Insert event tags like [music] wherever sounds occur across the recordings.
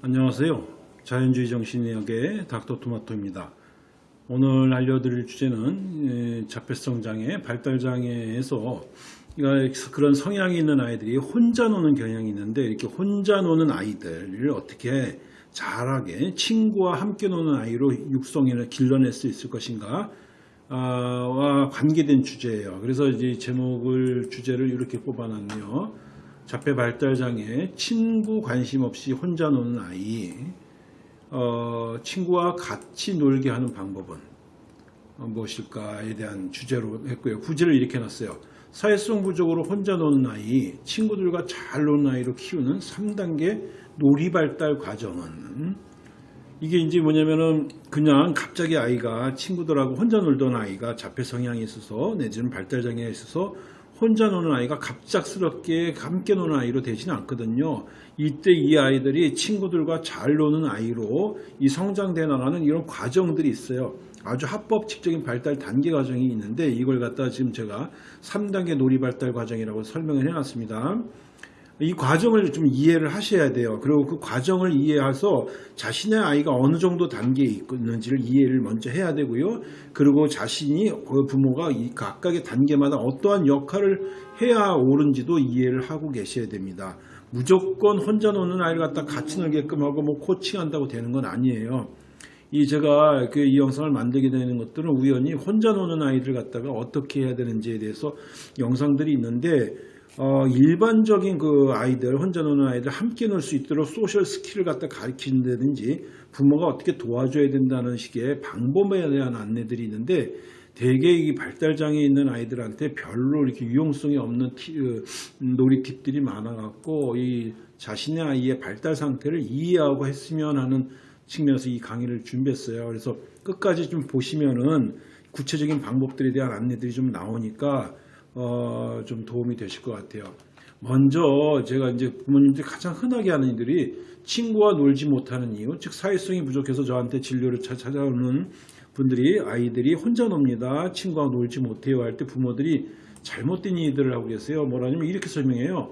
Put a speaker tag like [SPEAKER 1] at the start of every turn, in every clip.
[SPEAKER 1] 안녕하세요. 자연주의 정신의학의 닥터토마토입니다. 오늘 알려드릴 주제는 에, 자폐성 장애, 발달 장애에서 그런 성향이 있는 아이들이 혼자 노는 경향이 있는데 이렇게 혼자 노는 아이들을 어떻게 잘하게 친구와 함께 노는 아이로 육성을 길러낼 수 있을 것인가 아, 와 관계된 주제예요. 그래서 이제 제목을 주제를 이렇게 뽑아놨네요. 자폐 발달 장애, 친구 관심 없이 혼자 노는 아이, 어, 친구와 같이 놀게 하는 방법은 어, 무엇일까에 대한 주제로 했고요. 구제를 이렇게 놨어요. 사회성 부족으로 혼자 노는 아이, 친구들과 잘 노는 아이로 키우는 3단계 놀이 발달 과정은 이게 이제 뭐냐면은 그냥 갑자기 아이가 친구들하고 혼자 놀던 아이가 자폐 성향이 있어서 내지는 발달 장애가 있어서 혼자 노는 아이가 갑작스럽게 함께 노는 아이로 되지는 않거든요. 이때 이 아이들이 친구들과 잘 노는 아이로 이 성장돼 나가는 이런 과정들이 있어요. 아주 합법칙적인 발달 단계 과정이 있는데 이걸 갖다 지금 제가 3단계 놀이 발달 과정이라고 설명을 해놨습니다. 이 과정을 좀 이해를 하셔야 돼요. 그리고 그 과정을 이해해서 자신의 아이가 어느 정도 단계에 있는지를 이해를 먼저 해야 되고요. 그리고 자신이 그 부모가 이 각각의 단계마다 어떠한 역할을 해야 옳은지도 이해를 하고 계셔야 됩니다. 무조건 혼자 노는 아이를 갖다 같이 놀게끔 하고 뭐 코칭한다고 되는 건 아니에요. 이 제가 그 이 영상을 만들게 되는 것들은 우연히 혼자 노는 아이들 갖다가 어떻게 해야 되는지에 대해서 영상들이 있는데 어, 일반적인 그 아이들, 혼자 노는 아이들 함께 놀 수 있도록 social skill을 갖다 가르친다든지 부모가 어떻게 도와줘야 된다는 식의 방법에 대한 안내들이 있는데 대개 이 발달장애 있는 아이들한테 별로 이렇게 유용성이 없는 티, 어, 놀이 팁들이 많아갖고 이 자신의 아이의 발달 상태를 이해하고 했으면 하는 측면에서 이 강의를 준비했어요. 그래서 끝까지 좀 보시면은 구체적인 방법들에 대한 안내들이 좀 나오니까 어, 좀 도움이 되실 것 같아요. 먼저 제가 이제 부모님들이 가장 흔하게 하는 일들이 친구와 놀지 못하는 이유, 즉 사회성이 부족해서 저한테 진료를 찾아오는 분들이 아이들이 혼자 놉니다. 친구와 놀지 못해요 할 때 부모들이 잘못된 이들을 하고 계세요. 뭐라냐면 이렇게 설명해요.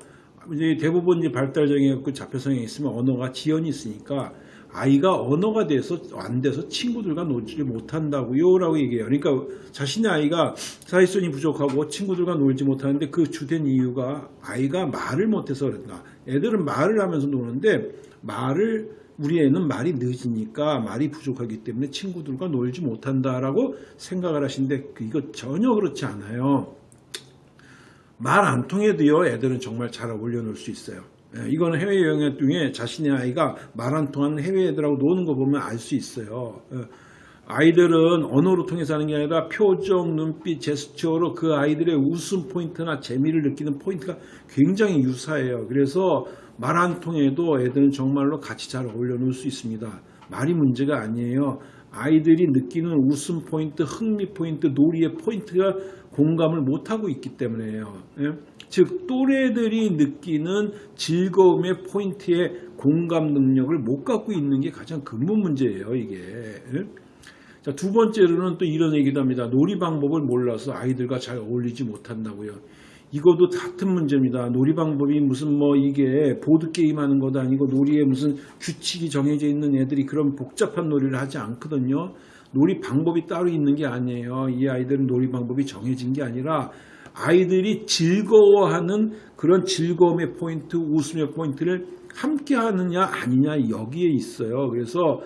[SPEAKER 1] 이제 대부분 이제 발달장애 그 자폐성이 있으면 언어가 지연이 있으니까 아이가 언어가 돼서 안 돼서 친구들과 놀지 못한다고요 라고 얘기해요. 그러니까 자신의 아이가 사회성이 부족하고 친구들과 놀지 못하는데 그 주된 이유가 아이가 말을 못해서 그런가. 애들은 말을 하면서 노는데 말을 우리 애는 말이 늦으니까 말이 부족하기 때문에 친구들과 놀지 못한다라고 생각을 하시는데 그 이거 전혀 그렇지 않아요. 말 안 통해도요 애들은 정말 잘 어울려 놀 수 있어요. 예, 이거는 해외 여행 중에 자신의 아이가 말 안 통하는 해외 애들하고 노는 거 보면 알 수 있어요. 예, 아이들은 언어로 통해서 하는 게 아니라 표정, 눈빛, 제스처로 그 아이들의 웃음 포인트나 재미를 느끼는 포인트가 굉장히 유사해요. 그래서 말 안 통해도 애들은 정말로 같이 잘 어울려 놀수 있습니다. 말이 문제가 아니에요. 아이들이 느끼는 웃음 포인트, 흥미 포인트, 놀이의 포인트가 공감을 못하고 있기 때문에요. 예? 즉 또래들이 느끼는 즐거움의 포인트의 공감 능력을 못 갖고 있는 게 가장 근본 문제예요. 이게. 예? 자, 두 번째로는 또 이런 얘기도 합니다. 놀이 방법을 몰라서 아이들과 잘 어울리지 못한다고요. 이것도 같은 문제입니다. 놀이 방법이 무슨 뭐 이게 보드게임 하는 것도 아니고 놀이에 무슨 규칙이 정해져 있는 애들이 그런 복잡한 놀이를 하지 않거든요. 놀이 방법이 따로 있는 게 아니에요. 이 아이들은 놀이 방법이 정해진 게 아니라 아이들이 즐거워하는 그런 즐거움의 포인트, 웃음의 포인트를 함께 하느냐 아니냐 여기에 있어요. 그래서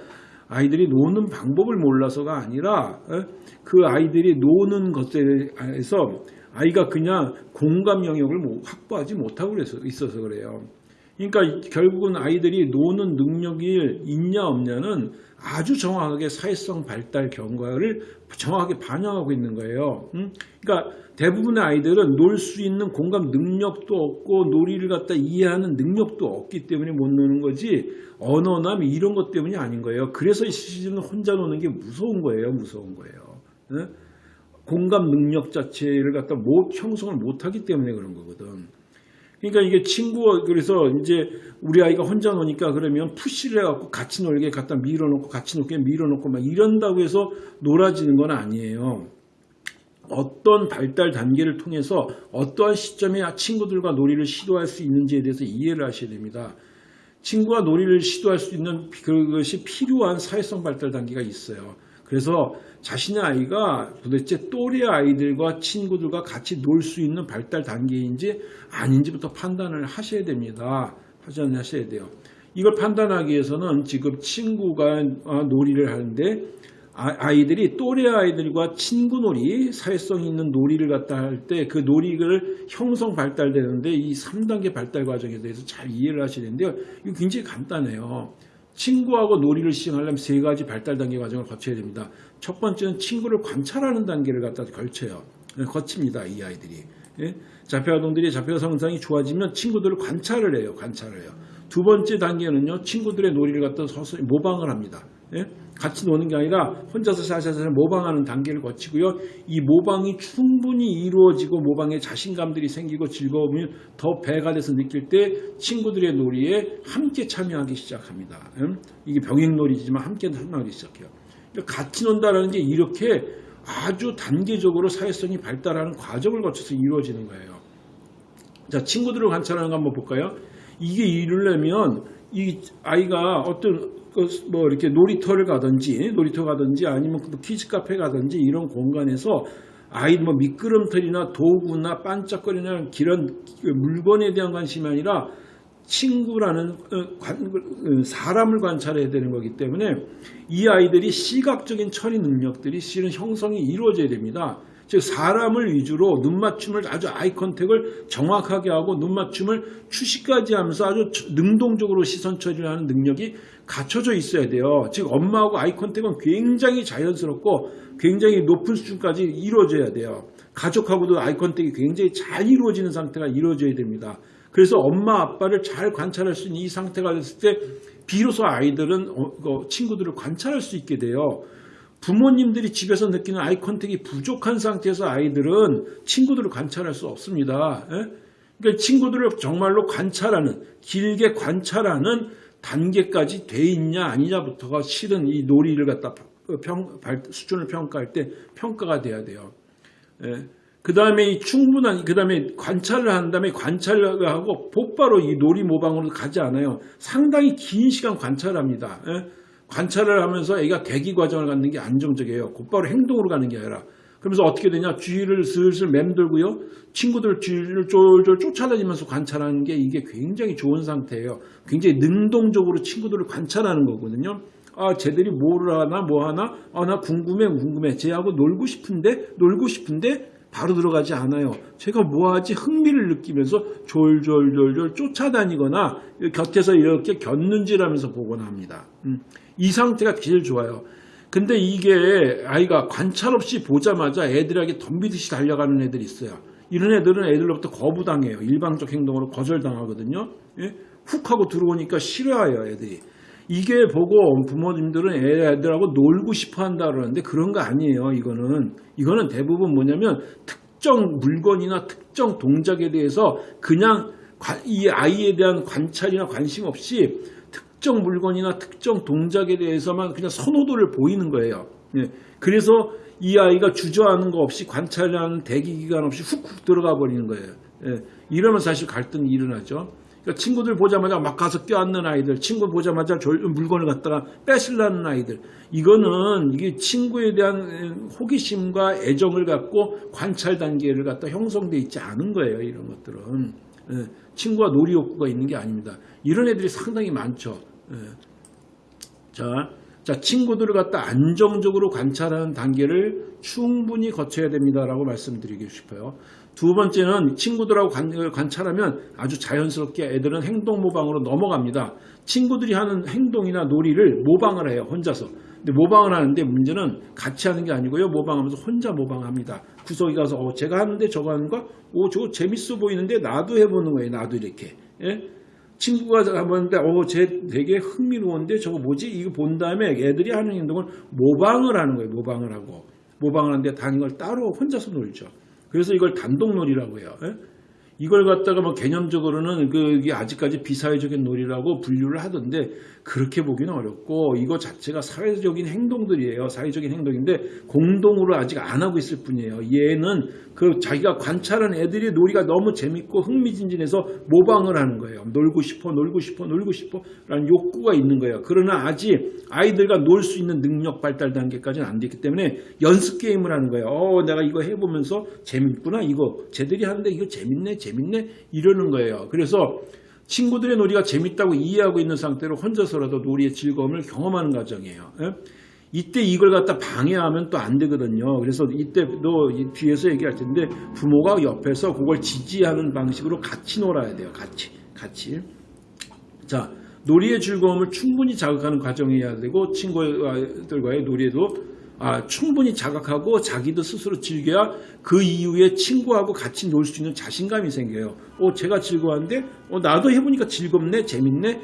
[SPEAKER 1] 아이들이 노는 방법을 몰라서가 아니라 어? 그 아이들이 노는 것에서 아이가 그냥 공감 영역을 확보하지 못하고 있어서 그래요. 그러니까 결국은 아이들이 노는 능력이 있냐 없냐는 아주 정확하게 사회성 발달 경과를 정확하게 반영하고 있는 거예요. 그러니까 대부분의 아이들은 놀 수 있는 공감 능력도 없고 놀이를 갖다 이해하는 능력도 없기 때문에 못 노는 거지 언어나 뭐 이런 것 때문이 아닌 거예요. 그래서 이 시즌은 혼자 노는 게 무서운 거예요. 무서운 거예요. 공감 능력 자체를 갖다 못 형성을 못하기 때문에 그런 거거든. 그러니까 이게 친구 그래서 이제 우리 아이가 혼자 노니까 그러면 푸시를 해갖고 같이 놀게 갖다 밀어놓고 같이 놀게 밀어놓고 막 이런다고 해서 놀아지는 건 아니에요. 어떤 발달 단계를 통해서 어떠한 시점에 친구들과 놀이를 시도할 수 있는지에 대해서 이해를 하셔야 됩니다. 친구와 놀이를 시도할 수 있는 그것이 필요한 사회성 발달 단계가 있어요. 그래서 자신의 아이가 도대체 또래 아이들과 친구들과 같이 놀 수 있는 발달 단계인지 아닌지부터 판단을 하셔야 됩니다. 판단하셔야 돼요. 이걸 판단하기 위해서는 지금 친구가 어, 놀이를 하는데 아- 아이들이 또래 아이들과 친구놀이, 사회성 있는 놀이를 갖다 할 때 그 놀이를 형성 발달되는데 이 3단계 발달 과정에 대해서 잘 이해를 하셔야 되는데요. 이거 굉장히 간단해요. 친구하고 놀이를 시행하려면 세 가지 발달 단계 과정을 거쳐야 됩니다. 첫 번째는 친구를 관찰하는 단계를 갖다 걸쳐요. 네, 거칩니다. 이 아이들이. 예? 자폐 아동들이 자폐 성장이 좋아지면 친구들을 관찰을 해요. 관찰을 해요. 두 번째 단계는요. 친구들의 놀이를 갖다 서서히 모방을 합니다. 예? 같이 노는 게 아니라 혼자서 샤샤샤 모방하는 단계를 거치고요. 이 모방이 충분히 이루어지고 모방에 자신감들이 생기고 즐거움이 더 배가 돼서 느낄 때 친구들의 놀이에 함께 참여하기 시작합니다. 음? 이게 병행놀이지만 함께 참여하기 시작해요. 그러니까 같이 논다라는 게 이렇게 아주 단계적으로 사회성이 발달하는 과정을 거쳐서 이루어지는 거예요. 자, 친구들을 관찰하는 거 한번 볼까요? 이게 이루려면 이 아이가 어떤 그뭐 이렇게 놀이터를 가든지 놀이터 가든지 아니면 그 키즈 카페 가든지 이런 공간에서 아이 뭐 미끄럼틀이나 도구나 반짝거리는 이런 그 물건에 대한 관심이 아니라 친구라는 어, 관- 어, 사람을 관찰해야 되는 거기 때문에 이 아이들이 시각적인 처리 능력들이 실은 형성이 이루어져야 됩니다. 즉 사람을 위주로 눈 맞춤을 아주 eye contact을 정확하게 하고 눈 맞춤을 추시까지 하면서 아주 능동적으로 시선 처리를 하는 능력이 갖춰져 있어야 돼요. 즉 엄마하고 eye contact은 굉장히 자연스럽고 굉장히 높은 수준까지 이루어져야 돼요. 가족하고도 아이 컨택이 굉장히 잘 이루어지는 상태가 이루어져야 됩니다. 그래서 엄마 아빠를 잘 관찰할 수 있는 이 상태가 됐을 때 비로소 아이들은 어, 어, 친구들을 관찰할 수 있게 돼요. 부모님들이 집에서 느끼는 아이 컨택이 부족한 상태에서 아이들은 친구들을 관찰할 수 없습니다. 예? 그러니까 친구들을 정말로 관찰하는 길게 관찰하는 단계까지 돼 있냐 아니냐부터가 실은 이 놀이를 갖다 평, 발- 수준을 평가할 때 평가가 돼야 돼요. 그 다음에 이 충분한, 그 다음에 관찰을 한 다음에 관찰을 하고 곧바로 이 놀이 모방으로 가지 않아요. 상당히 긴 시간 관찰합니다. 예? 관찰을 하면서 애가 대기 과정을 갖는 게 안정적이에요. 곧바로 행동으로 가는 게 아니라. 그러면서 어떻게 되냐? 주위를 슬슬 맴돌고요. 친구들 주위를 쫄쫄 쫓아다니면서 관찰하는 게 이게 굉장히 좋은 상태예요. 굉장히 능동적으로 친구들을 관찰하는 거거든요. 아, 쟤들이 뭐를 하나, 뭐 하나? 아, 나 궁금해, 궁금해. 쟤하고 놀고 싶은데, 놀고 싶은데, 바로 들어가지 않아요. 제가 뭐 하지? 흥미를 느끼면서 졸졸졸졸 쫓아다니거나 곁에서 이렇게 곁눈질하면서 보거나 합니다. 음, 이 상태가 제일 좋아요. 근데 이게 아이가 관찰 없이 보자마자 애들에게 덤비듯이 달려가는 애들이 있어요. 이런 애들은 애들로부터 거부당해요. 일방적 행동으로 거절당하거든요. 예? 훅 하고 들어오니까 싫어해요, 애들이. 이게 보고 부모님들은 애들하고 놀고 싶어 한다 그러는데 그런 거 아니에요. 이거는 이거는 대부분 뭐냐면 특정 물건이나 특정 동작에 대해서 그냥 관- 이 아이에 대한 관찰이나 관심 없이 특정 물건이나 특정 동작에 대해서만 그냥 선호도를 보이는 거예요. 예. 그래서 이 아이가 주저하는 거 없이 관찰하는 대기 기간 없이 훅훅 들어가 버리는 거예요. 예. 이러면 사실 갈등이 일어나죠. 그러니까 친구들 보자마자 막 가서 껴안는 아이들, 친구 보자마자 졸- 물건을 갖다가 뺏으려는 아이들. 이거는 이게 친구에 대한 호기심과 애정을 갖고 관찰 단계를 갖다 형성돼 있지 않은 거예요. 이런 것들은. 예. 친구와 놀이 욕구가 있는 게 아닙니다. 이런 애들이 상당히 많죠. 예. 자, 자, 친구들을 갖다 안정적으로 관찰하는 단계를 충분히 거쳐야 됩니다라고 말씀드리고 싶어요. 두 번째는 친구들하고 관, 관찰하면 아주 자연스럽게 애들은 행동 모방으로 넘어갑니다. 친구들이 하는 행동이나 놀이를 모방을 해요, 혼자서. 근데 모방을 하는데 문제는 같이 하는 게 아니고요. 모방하면서 혼자 모방합니다. 구석에 가서 어, 제가 하는데 저거 하는 거? 오, 저거 재밌어 보이는데 나도 해보는 거예요. 나도 이렇게. 예? 친구가 해보는데 어, 쟤 되게 흥미로운데 저거 뭐지? 이거 본 다음에 애들이 하는 행동을 모방을 하는 거예요. 모방을 하고. 모방을 하는데 다른 걸 따로 혼자서 놀죠. 그래서 이걸 단독놀이라고 해요. 예? 이걸 갖다가 뭐 개념적으로는 그게 아직까지 비사회적인 놀이라고 분류를 하던데 그렇게 보기는 어렵고 이거 자체가 사회적인 행동들이에요. 사회적인 행동인데 공동으로 아직 안 하고 있을 뿐이에요. 얘는 그 자기가 관찰한 애들이 놀이가 너무 재밌고 흥미진진해서 모방을 하는 거예요. 놀고 싶어, 놀고 싶어, 놀고 싶어 라는 욕구가 있는 거예요. 그러나 아직 아이들과 놀 수 있는 능력 발달 단계까지는 안 됐기 때문에 연습 게임을 하는 거예요. 어, 내가 이거 해보면서 재밌구나. 이거 쟤들이 하는데 이거 재밌네, 재밌네 이러는 거예요. 그래서 친구들의 놀이가 재밌다고 이해하고 있는 상태로 혼자서라도 놀이의 즐거움을 경험하는 과정이에요. 예? 이때 이걸 갖다 방해하면 또 안 되거든요. 그래서 이때도 이 뒤에서 얘기할 텐데 부모가 옆에서 그걸 지지하는 방식으로 같이 놀아야 돼요. 같이, 같이. 자, 놀이의 즐거움을 충분히 자극하는 과정이어야 되고 친구들과의 놀이에도 아, 충분히 자각하고 자기도 스스로 즐겨야 그 이후에 친구하고 같이 놀 수 있는 자신감이 생겨요. 어, 제가 즐거웠는데, 어, 나도 해보니까 즐겁네, 재밌네.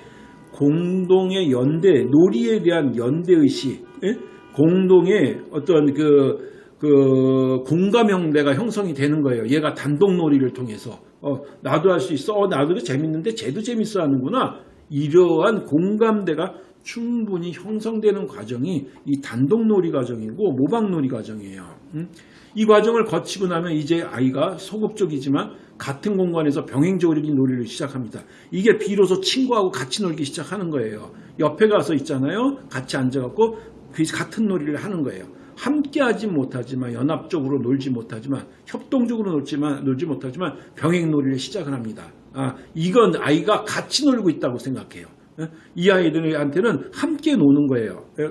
[SPEAKER 1] 공동의 연대, 놀이에 대한 연대의식, 예? 공동의 어떤 그, 그, 공감 형대가 형성이 되는 거예요. 얘가 단독 놀이를 통해서. 어, 나도 할 수 있어. 어, 나도 재밌는데 쟤도 재밌어 하는구나. 이러한 공감대가 충분히 형성되는 과정이 이 단독놀이 과정이고 모방놀이 과정이에요. 음? 이 과정을 거치고 나면 이제 아이가 소극적이지만 같은 공간에서 병행적인 놀이를 시작합니다. 이게 비로소 친구하고 같이 놀기 시작하는 거예요. 옆에 가서 있잖아요. 같이 앉아갖고 그 같은 놀이를 하는 거예요. 함께 하지 못하지만 연합적으로 놀지 못하지만 협동적으로 놀지만 놀지 못하지만 병행 놀이를 시작을 합니다. 아, 이건 아이가 같이 놀고 있다고 생각해요. 예? 이 아이들한테는 함께 노는 거예요. 예?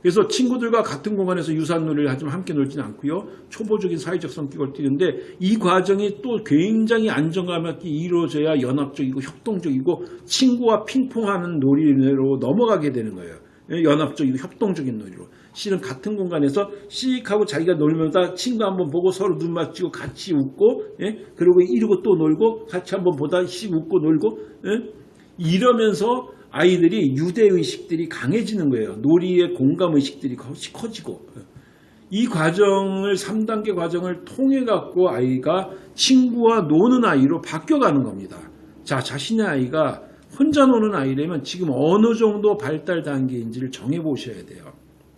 [SPEAKER 1] 그래서 친구들과 같은 공간에서 유사한 놀이를 하지만 함께 놀지는 않고요. 초보적인 사회적 성격을 띠는데 이 과정이 또 굉장히 안정감 있게 이루어져야 연합적이고 협동적이고 친구와 핑퐁하는 놀이로 넘어가게 되는 거예요. 예? 연합적이고 협동적인 놀이로. 실은 같은 공간에서 씩 하고 자기가 놀면서 친구 한번 보고 서로 눈 맞추고 같이 웃고 예? 그리고 이러고 또 놀고 같이 한번 보다 씩 웃고 놀고 예? 이러면서 아이들이 유대의식들이 강해지는 거예요. 놀이의 공감의식들이 커지고 이 과정을 3단계 과정을 통해 갖고 아이가 친구와 노는 아이로 바뀌어가는 겁니다. 자 자신의 아이가 혼자 노는 아이라면 지금 어느 정도 발달 단계인지를 정해 보셔야 돼요.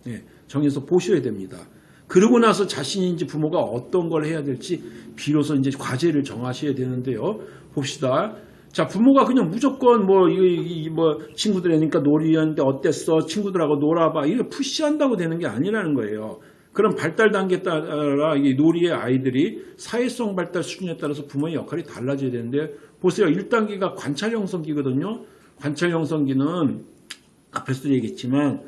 [SPEAKER 1] 예, 정해서 보셔야 됩니다. 그러고 나서 이제 부모가 어떤 걸 해야 될지 비로소 이제 과제를 정하셔야 되는데요. 봅시다. 자, 부모가 그냥 무조건 뭐, 이, 이, 뭐, 친구들이니까 놀이하는데 어땠어? 친구들하고 놀아봐. 이게 푸시한다고 되는 게 아니라는 거예요. 그런 발달 단계에 따라 이 놀이의 아이들이 사회성 발달 수준에 따라서 부모의 역할이 달라져야 되는데, 보세요. 1단계가 관찰 형성기거든요. 관찰 형성기는 앞에서도 얘기했지만,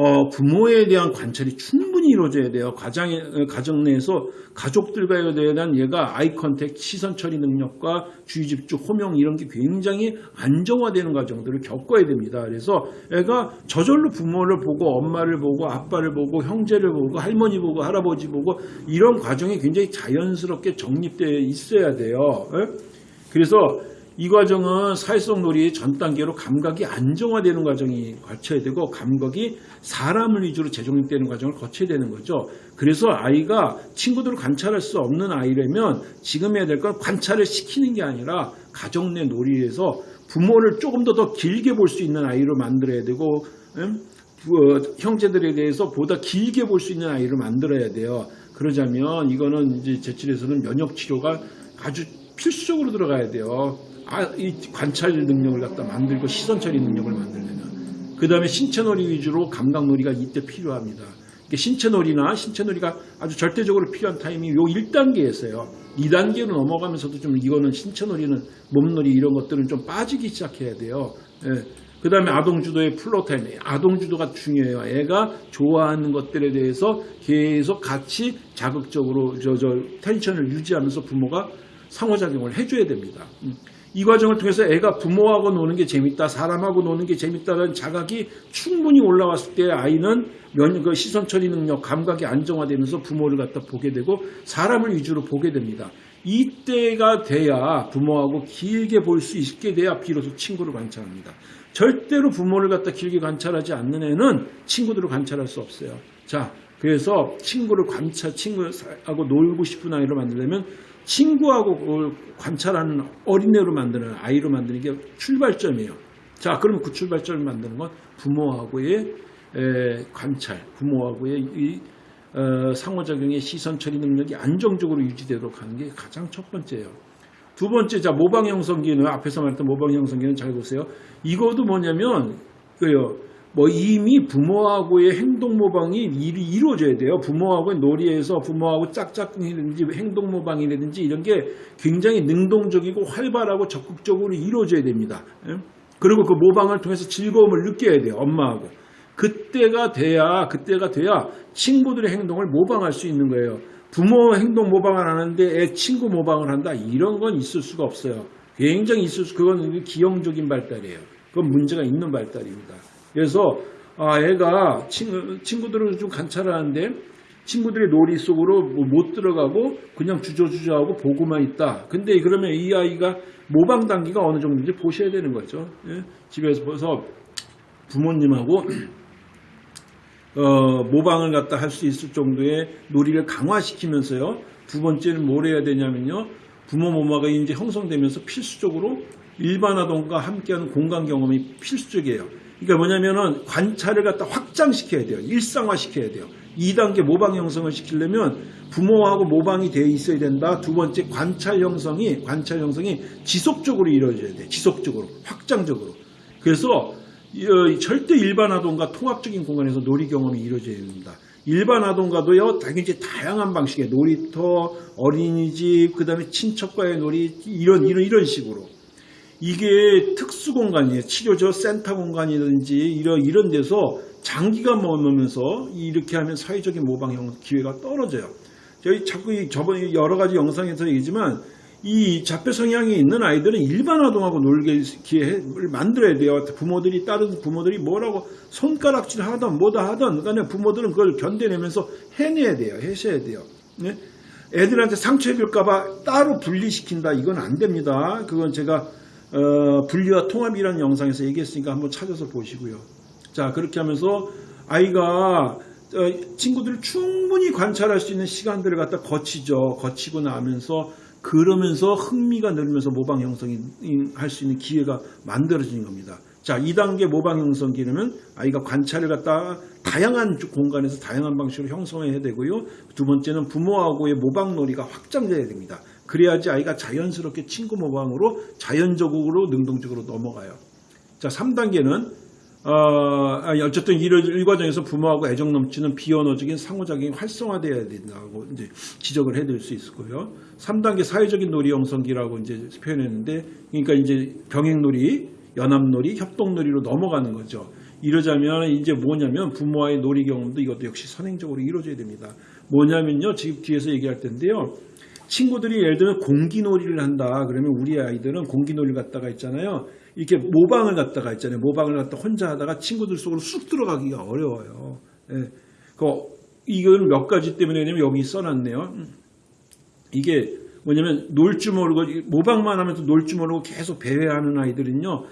[SPEAKER 1] 어, 부모에 대한 관찰이 충분히 이루어져야 돼요. 가정에, 가정 내에서 가족들과에 대한 얘가 아이 컨택, 시선 처리 능력과 주의 집중, 호명 이런 게 굉장히 안정화되는 과정들을 겪어야 됩니다. 그래서 애가 저절로 부모를 보고 엄마를 보고 아빠를 보고 형제를 보고 할머니 보고 할아버지 보고 이런 과정이 굉장히 자연스럽게 정립되어 있어야 돼요. 예? 그래서 이 과정은 사회성 놀이 전 단계로 감각이 안정화되는 과정이 거쳐야 되고 감각이 사람을 위주로 재정립되는 과정을 거쳐야 되는 거죠. 그래서 아이가 친구들을 관찰할 수 없는 아이라면 지금 해야 될 건 관찰을 시키는 게 아니라 가정 내 놀이에서 부모를 조금 더 더 길게 볼 수 있는 아이로 만들어야 되고 음? 어, 형제들에 대해서 보다 길게 볼 수 있는 아이를 만들어야 돼요. 그러자면 이거는 이제 제출에서는 면역 치료가 아주 필수적으로 들어가야 돼요. 아, 이 관찰 능력을 갖다 만들고 시선 처리 능력을 만들려면 그 다음에 신체놀이 위주로 감각놀이가 이때 필요합니다. 신체놀이나 신체놀이가 아주 절대적으로 필요한 타이밍이 요 1단계였어요. 2단계로 넘어가면서도 좀 이거는 신체놀이는 몸놀이 이런 것들은 좀 빠지기 시작해야 돼요. 예. 그 다음에 아동주도의 floortime, 아동주도가 중요해요. 애가 좋아하는 것들에 대해서 계속 같이 자극적으로 저, 저 텐션을 유지하면서 부모가 상호작용을 해줘야 됩니다. 음. 이 과정을 통해서 애가 부모하고 노는 게 재밌다, 사람하고 노는 게 재밌다는 자각이 충분히 올라왔을 때 아이는 면, 그 시선 처리 능력, 감각이 안정화되면서 부모를 갖다 보게 되고 사람을 위주로 보게 됩니다. 이때가 돼야 부모하고 길게 볼 수 있게 돼야 비로소 친구를 관찰합니다. 절대로 부모를 갖다 길게 관찰하지 않는 애는 친구들을 관찰할 수 없어요. 자, 그래서 친구를 관찰, 친구하고 놀고 싶은 아이를 만들려면 친구하고 그걸 관찰하는 어린애로 만드는 아이로 만드는 게 출발점이에요. 자, 그러면 그 출발점을 만드는 건 부모하고의 에, 관찰, 부모하고의 이 어, 상호작용의 시선 처리 능력이 안정적으로 유지되도록 하는 게 가장 첫 번째예요. 두 번째, 자, 모방 형성기는 앞에서 말했던 모방 형성기는 잘 보세요. 이것도 뭐냐면, 그요, 뭐 이미 부모하고의 행동 모방이 이루어져야 돼요. 부모하고의 놀이에서 부모하고 짝짝이라든지 행동 모방이라든지 이런 게 굉장히 능동적이고 활발하고 적극적으로 이루어져야 됩니다. 예? 그리고 그 모방을 통해서 즐거움을 느껴야 돼요. 엄마하고. 그때가 돼야 그때가 돼야 친구들의 행동을 모방할 수 있는 거예요. 부모 행동 모방을 하는데 애 친구 모방을 한다 이런 건 있을 수가 없어요. 굉장히 있을 수 그건 기형적인 발달이에요. 그건 문제가 있는 발달입니다. 그래서 아 애가 친구, 친구들을 좀 관찰하는데 친구들의 놀이 속으로 뭐못 들어가고 그냥 주저주저하고 보고만 있다. 근데 그러면 이 아이가 모방 단계가 어느 정도인지 보셔야 되는 거죠. 예? 집에서 벌써 부모님하고 [clears throat] 어, 모방을 갖다 할 수 있을 정도의 놀이를 강화시키면서요. 두 번째는 뭘 해야 되냐면요. 부모 모마가 이제 형성되면서 필수적으로 일반 아동과 함께하는 공간 경험이 필수적이에요. 그러니까 뭐냐면은 관찰을 갖다 확장시켜야 돼요. 일상화시켜야 돼요. 2단계 모방 형성을 시키려면 부모하고 모방이 돼 있어야 된다. 두 번째 관찰 형성이 관찰 형성이 지속적으로 이루어져야 돼. 지속적으로 확장적으로. 그래서 이, 어, 절대 일반 아동과 통합적인 공간에서 놀이 경험이 이루어져야 됩니다. 일반 아동과도요, 당연히 다양한 방식의 놀이터, 어린이집, 그 다음에 친척과의 놀이, 이런, 이런, 이런 식으로. 이게 특수 공간이에요. 치료저 센터 공간이든지 이런, 이런 데서 장기간 머물면서 이렇게 하면 사회적인 모방형 기회가 떨어져요. 저희 자꾸 이 저번 여러 가지 영상에서 얘기지만 이 자폐 성향이 있는 아이들은 일반 아동하고 놀게 기회를 만들어야 돼요. 부모들이 다른 부모들이 뭐라고 손가락질 하던 뭐다 하던 그러니까 부모들은 그걸 견뎌내면서 해내야 돼요. 해셔야 돼요. 네? 애들한테 상처 입을까봐 따로 분리시킨다. 이건 안 됩니다. 그건 제가 어, 분리와 통합이라는 영상에서 얘기했으니까 한번 찾아서 보시고요. 자 그렇게 하면서 아이가 어, 친구들을 충분히 관찰할 수 있는 시간들을 갖다 거치죠. 거치고 나면서 그러면서 흥미가 늘면서 모방 형성이 할 수 있는 기회가 만들어지는 겁니다. 자, 2단계 모방 형성기는 아이가 관찰을 갖다 다양한 공간에서 다양한 방식으로 형성해야 되고요. 두 번째는 부모하고의 모방 놀이가 확장돼야 됩니다. 그래야지 아이가 자연스럽게 친구 모방으로 자연적으로 능동적으로 넘어가요. 자, 3단계는 어, 아니, 어쨌든 이, 이 과정에서 부모하고 애정 넘치는 비언어적인 상호작용이 활성화되어야 된다고 이제 지적을 해드릴 수 거예요. 3단계 사회적인 놀이 형성기라고 이제 표현했는데, 그러니까 이제 병행놀이, 연합놀이, 협동놀이로 넘어가는 거죠. 이러자면 이제 뭐냐면 부모와의 놀이 경험도 이것도 역시 선행적으로 이루어져야 됩니다. 뭐냐면요, 지금 뒤에서 얘기할 텐데요. 친구들이 예를 들면 공기놀이를 한다. 그러면 우리 아이들은 공기놀이를 갖다가 있잖아요. 이렇게 모방을 갖다가 있잖아요. 모방을 갖다 혼자 하다가 친구들 속으로 쑥 들어가기가 어려워요. 예. 그, 이건 몇 가지 때문에 냐면 여기 써놨네요. 이게 뭐냐면 놀 줄 모르고 모방만 하면서 놀 줄 모르고 계속 배회하는 아이들은요.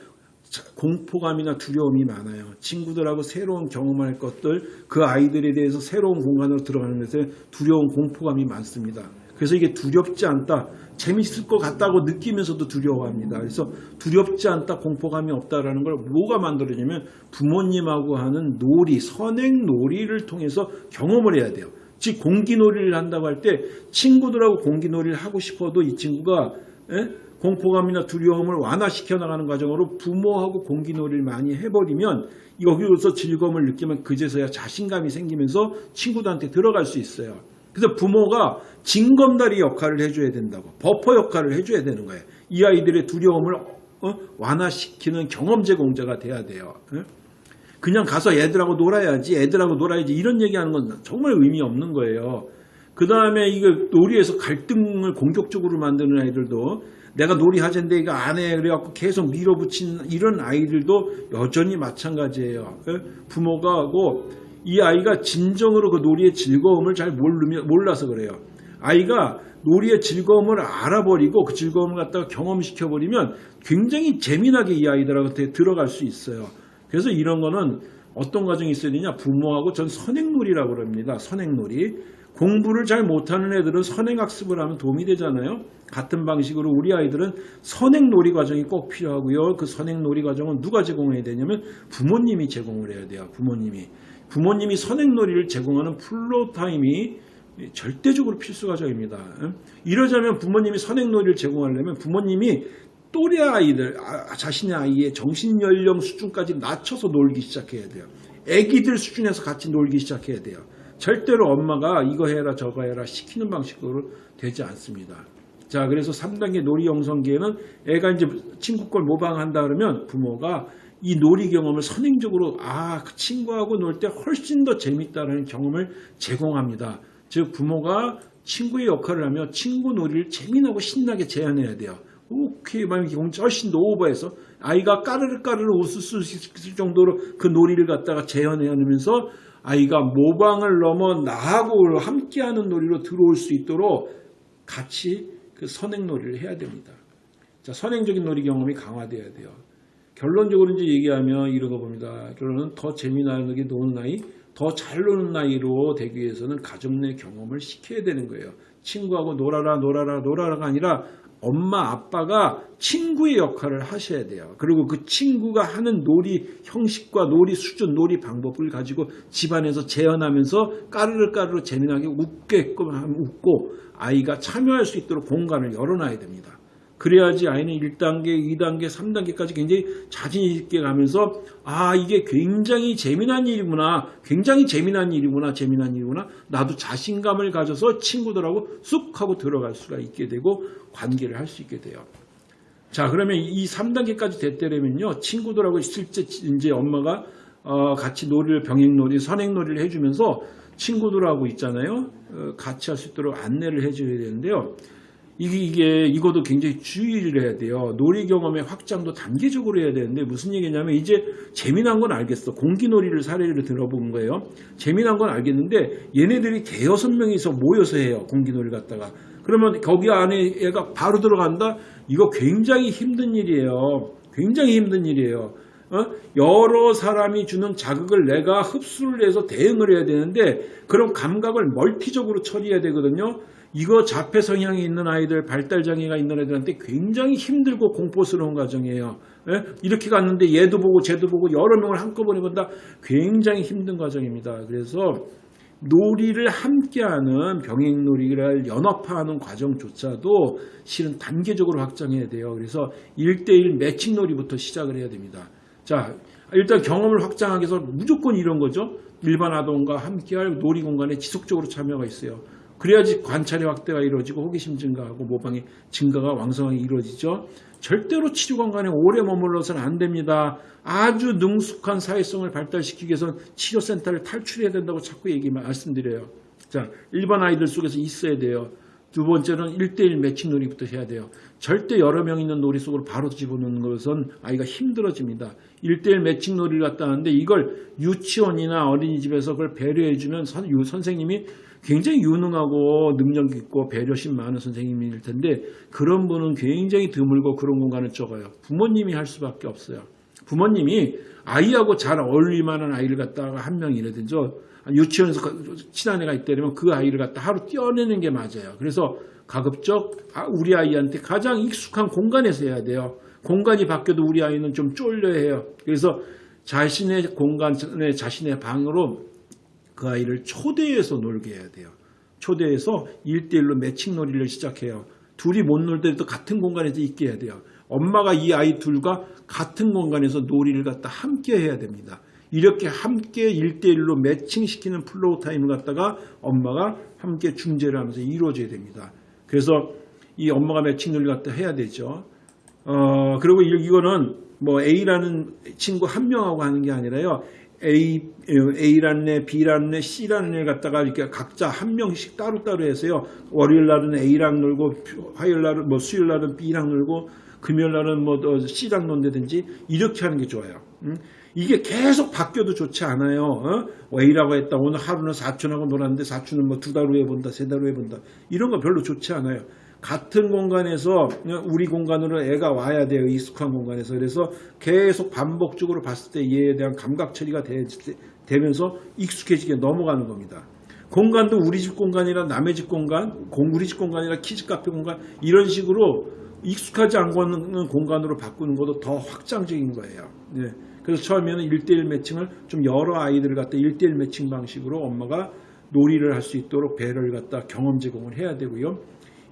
[SPEAKER 1] 공포감이나 두려움이 많아요. 친구들하고 새로운 경험할 것들, 그 아이들에 대해서 새로운 공간으로 들어가는 것에 두려운 공포감이 많습니다. 그래서 이게 두렵지 않다. 재밌을 것 같다고 느끼면서도 두려워합니다. 그래서 두렵지 않다, 공포감이 없다라는 걸 뭐가 만들어지냐면 부모님하고 하는 놀이, 선행 놀이를 통해서 경험을 해야 돼요. 즉 공기놀이를 한다고 할 때 친구들하고 공기놀이를 하고 싶어도 이 친구가 에? 공포감이나 두려움을 완화시켜 나가는 과정으로 부모하고 공기놀이를 많이 해버리면 여기서 즐거움을 느끼면 그제서야 자신감이 생기면서 친구들한테 들어갈 수 있어요. 그래서 부모가 징검다리 역할을 해줘야 된다고 버퍼 역할을 해줘야 되는 거예요. 이 아이들의 두려움을 어? 완화시키는 경험 제 공자가 돼야 돼요. 어? 그냥 가서 애들하고 놀아야지 애들하고 놀아야지 이런 얘기하는 건 정말 의미 없는 거예요. 그 다음에 이거 놀이에서 갈등을 공격적으로 만드는 아이들도 내가 놀이 하자는데 이거 안 해. 그래갖고 계속 밀어붙인 이런 아이들도 여전히 마찬가지예요. 어? 부모가 하고 이 아이가 진정으로 그 놀이의 즐거움을 잘 모르며, 몰라서 그래요. 아이가 놀이의 즐거움을 알아버리고 그 즐거움을 갖다가 경험시켜버리면 굉장히 재미나게 이 아이들한테 들어갈 수 있어요. 그래서 이런 거는 어떤 과정이 있어야 되냐? 부모하고 전 선행놀이라고 그럽니다. 선행놀이. 공부를 잘 못하는 애들은 선행학습을 하면 도움이 되잖아요. 같은 방식으로 우리 아이들은 선행놀이 과정이 꼭 필요하고요. 그 선행놀이 과정은 누가 제공해야 되냐면 부모님이 제공을 해야 돼요. 부모님이. 부모님이 선행놀이를 제공하는 floor time이 절대적으로 필수 과정입니다. 이러자면 부모님이 선행놀이를 제공하려면 부모님이 또래 아이들, 아, 자신의 아이의 정신 연령 수준까지 낮춰서 놀기 시작해야 돼요. 애기들 수준에서 같이 놀기 시작해야 돼요. 절대로 엄마가 이거 해라 저거 해라 시키는 방식으로 되지 않습니다. 자, 그래서 3단계 놀이 형성기에는 애가 이제 친구 걸 모방한다 그러면 부모가 이 놀이 경험을 선행적으로 아, 그 친구하고 놀 때 훨씬 더 재밌다는 경험을 제공합니다. 즉 부모가 친구의 역할을 하며 친구 놀이를 재미나고 신나게 제안해야 돼요. 오케이, 만약에 훨씬 더 오버해서 아이가 까르르 까르르 웃을 수 있을 정도로 그 놀이를 갖다가 재현해내면서 아이가 모방을 넘어 나하고 함께하는 놀이로 들어올 수 있도록 같이 그 선행 놀이를 해야 됩니다. 자, 선행적인 놀이 경험이 강화돼야 돼요. 결론적으로 이제 얘기하면 이런 거 봅니다. 결론은 더 재미나게 노는 나이, 더 잘 노는 나이로 되기 위해서는 가족 내 경험을 시켜야 되는 거예요. 친구하고 놀아라, 놀아라, 놀아라가 아니라 엄마, 아빠가 친구의 역할을 하셔야 돼요. 그리고 그 친구가 하는 놀이 형식과 놀이 수준, 놀이 방법을 가지고 집안에서 재현하면서 까르르 까르르 재미나게 웃게끔 웃고 아이가 참여할 수 있도록 공간을 열어놔야 됩니다. 그래야지 아이는 1단계, 2단계, 3단계까지 굉장히 자신 있게 가면서 아 이게 굉장히 재미난 일이구나. 굉장히 재미난 일이구나 재미난 일이구나. 나도 자신감을 가져서 친구들하고 쑥 하고 들어갈 수가 있게 되고 관계를 할 수 있게 돼요. 자 그러면 이 3단계까지 됐더라면요. 친구들하고 실제 이제 엄마가 어, 같이 놀이를 병행놀이 선행놀이를 해주면서 친구들하고 있잖아요. 어, 같이 할 수 있도록 안내를 해줘야 되는데요 이게, 이게 이것도 굉장히 주의를 해야 돼요. 놀이 경험의 확장도 단계적으로 해야 되는데 무슨 얘기냐면 이제 재미난 건 알겠어. 공기놀이를 사례를 들어본 거예요. 재미난 건 알겠는데 얘네들이 대여섯 명이서 모여서 해요. 공기놀이 갖다가. 그러면 거기 안에 애가 바로 들어간다? 이거 굉장히 힘든 일이에요. 굉장히 힘든 일이에요. 어? 여러 사람이 주는 자극을 내가 흡수를 해서 대응을 해야 되는데 그런 감각을 멀티적으로 처리해야 되거든요. 이거 자폐 성향이 있는 아이들, 발달 장애가 있는 애들한테 굉장히 힘들고 공포스러운 과정이에요. 예? 이렇게 갔는데 얘도 보고 쟤도 보고 여러 명을 한꺼번에 본다. 굉장히 힘든 과정입니다. 그래서 놀이를 함께하는 병행놀이를 연합화하는 과정조차도 실은 단계적으로 확장해야 돼요. 그래서 1대1 매칭놀이부터 시작을 해야 됩니다. 자, 일단 경험을 확장하기 위해서 무조건 이런 거죠. 일반 아동과 함께할 놀이 공간에 지속적으로 참여가 있어요. 그래야지 관찰의 확대가 이루어지고 호기심 증가하고 모방의 증가가 왕성하게 이루어지죠. 절대로 치료 공간에 오래 머물러서는 안 됩니다. 아주 능숙한 사회성을 발달시키기 위해서는 치료센터를 탈출해야 된다고 자꾸 얘기 말씀드려요. 자, 일반 아이들 속에서 있어야 돼요. 두 번째는 1대1 매칭 놀이부터 해야 돼요. 절대 여러 명 있는 놀이 속으로 바로 집어넣는 것은 아이가 힘들어집니다. 1대1 매칭 놀이를 갖다 하는데 이걸 유치원이나 어린이집에서 그걸 배려해주면 선, 선생님이 굉장히 유능하고 능력 있고 배려심 많은 선생님일 텐데 그런 분은 굉장히 드물고 그런 공간을 적어요. 부모님이 할 수밖에 없어요. 부모님이 아이하고 잘 어울릴 만한 아이를 갖다가 한 명이라든지 유치원에서 친한 애가 있다면 그 아이를 갖다 하루 떼어내는 게 맞아요. 그래서 가급적 우리 아이한테 가장 익숙한 공간에서 해야 돼요. 공간이 바뀌어도 우리 아이는 좀 쫄려 해요. 그래서 자신의 공간에 자신의 방으로 그 아이를 초대해서 놀게 해야 돼요. 초대해서 1대1로 매칭 놀이를 시작해요. 둘이 못 놀 때도 같은 공간에서 있게 해야 돼요. 엄마가 이 아이 둘과 같은 공간에서 놀이를 갖다 함께 해야 됩니다. 이렇게 함께 1대1로 매칭시키는 floor time을 갖다가 엄마가 함께 중재를 하면서 이루어져야 됩니다. 그래서 이 엄마가 매칭 놀이 갖다 해야 되죠. 어, 그리고 이거는 뭐 A라는 친구 한 명하고 하는 게 아니라요. A, A라는 애, B라는 애, C라는 애 갖다가 이렇게 각자 한 명씩 따로따로 해서요. 월요일 날은 A랑 놀고, 화요일 날은 뭐 수요일 날은 B랑 놀고, 금요일 날은 뭐 C랑 논다든지 이렇게 하는 게 좋아요. 음? 이게 계속 바뀌어도 좋지 않아요. 어? A라고 했다. 오늘 하루는 사촌하고 놀았는데 사촌은 뭐 두 달 후에 본다, 세 달 후에 본다. 이런 거 별로 좋지 않아요. 같은 공간에서 우리 공간으로 애가 와야 돼요. 익숙한 공간에서. 그래서 계속 반복적으로 봤을 때 얘에 대한 감각 처리가 되, 면서 익숙해지게 넘어가는 겁니다. 공간도 우리 집 공간이라 남의 집 공간, 공 우리 집 공간이라 키즈 카페 공간 이런 식으로 익숙하지 않고는 공간으로 바꾸는 것도 더 확장적인 거예요. 네. 그래서 처음에는 1대1 매칭을 좀 여러 아이들을 갖다 1대1 매칭 방식으로 엄마가 놀이를 할 수 있도록 배를 갖다 경험 제공을 해야 되고요.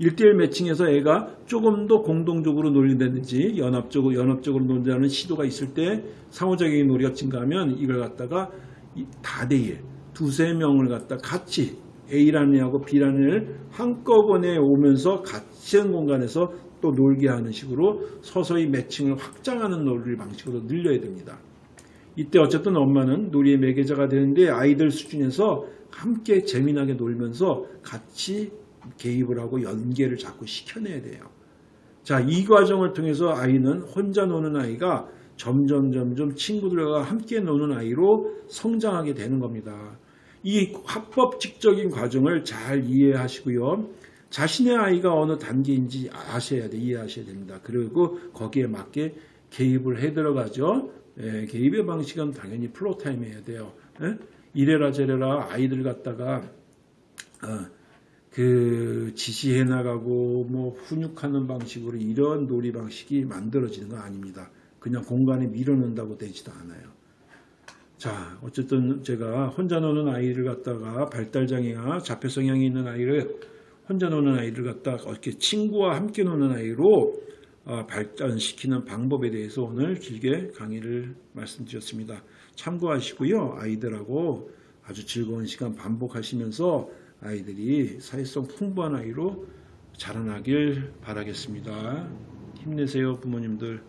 [SPEAKER 1] 1대1 매칭에서 애가 조금 더 공동적으로 놀린다든지 연합적으로 연합적으로 논다는 시도가 있을 때 상호작용의 놀이가 증가하면 이걸 갖다가 이 다대일 두세 명을 갖다 같이 A라는 애하고 B라는 애를 한꺼번에 오면서 같은 공간에서 또 놀게 하는 식으로 서서히 매칭을 확장하는 놀이 방식으로 늘려야 됩니다. 이때 어쨌든 엄마는 놀이의 매개자가 되는데 아이들 수준에서 함께 재미나게 놀면서 같이 개입을 하고 연계를 자꾸 시켜내야 돼요. 자, 이 과정을 통해서 아이는 혼자 노는 아이가 점점 점점 친구들과 함께 노는 아이로 성장하게 되는 겁니다. 이 합법직적인 과정을 잘 이해하시고요. 자신의 아이가 어느 단계인지 아셔야 돼, 이해하셔야 됩니다. 그리고 거기에 맞게 개입을 해 들어가죠. 예, 개입의 방식은 당연히 플로 타임 해야 돼요. 예? 이래라 저래라 아이들 갖다가 어, 그 지시해 나가고 뭐 훈육하는 방식으로 이런 놀이 방식이 만들어지는 건 아닙니다. 그냥 공간에 밀어넣는다고 되지도 않아요. 자, 어쨌든 제가 혼자 노는 아이를 갖다가 발달 장애가 자폐 성향이 있는 아이를 혼자 노는 아이를 갖다가 어떻게 친구와 함께 노는 아이로 어, 발전시키는 방법에 대해서 오늘 길게 강의를 말씀드렸습니다. 참고하시고요. 아이들하고 아주 즐거운 시간 반복하시면서 아이들이 사회성 풍부한 아이로 자라나길 바라겠습니다. 힘내세요, 부모님들.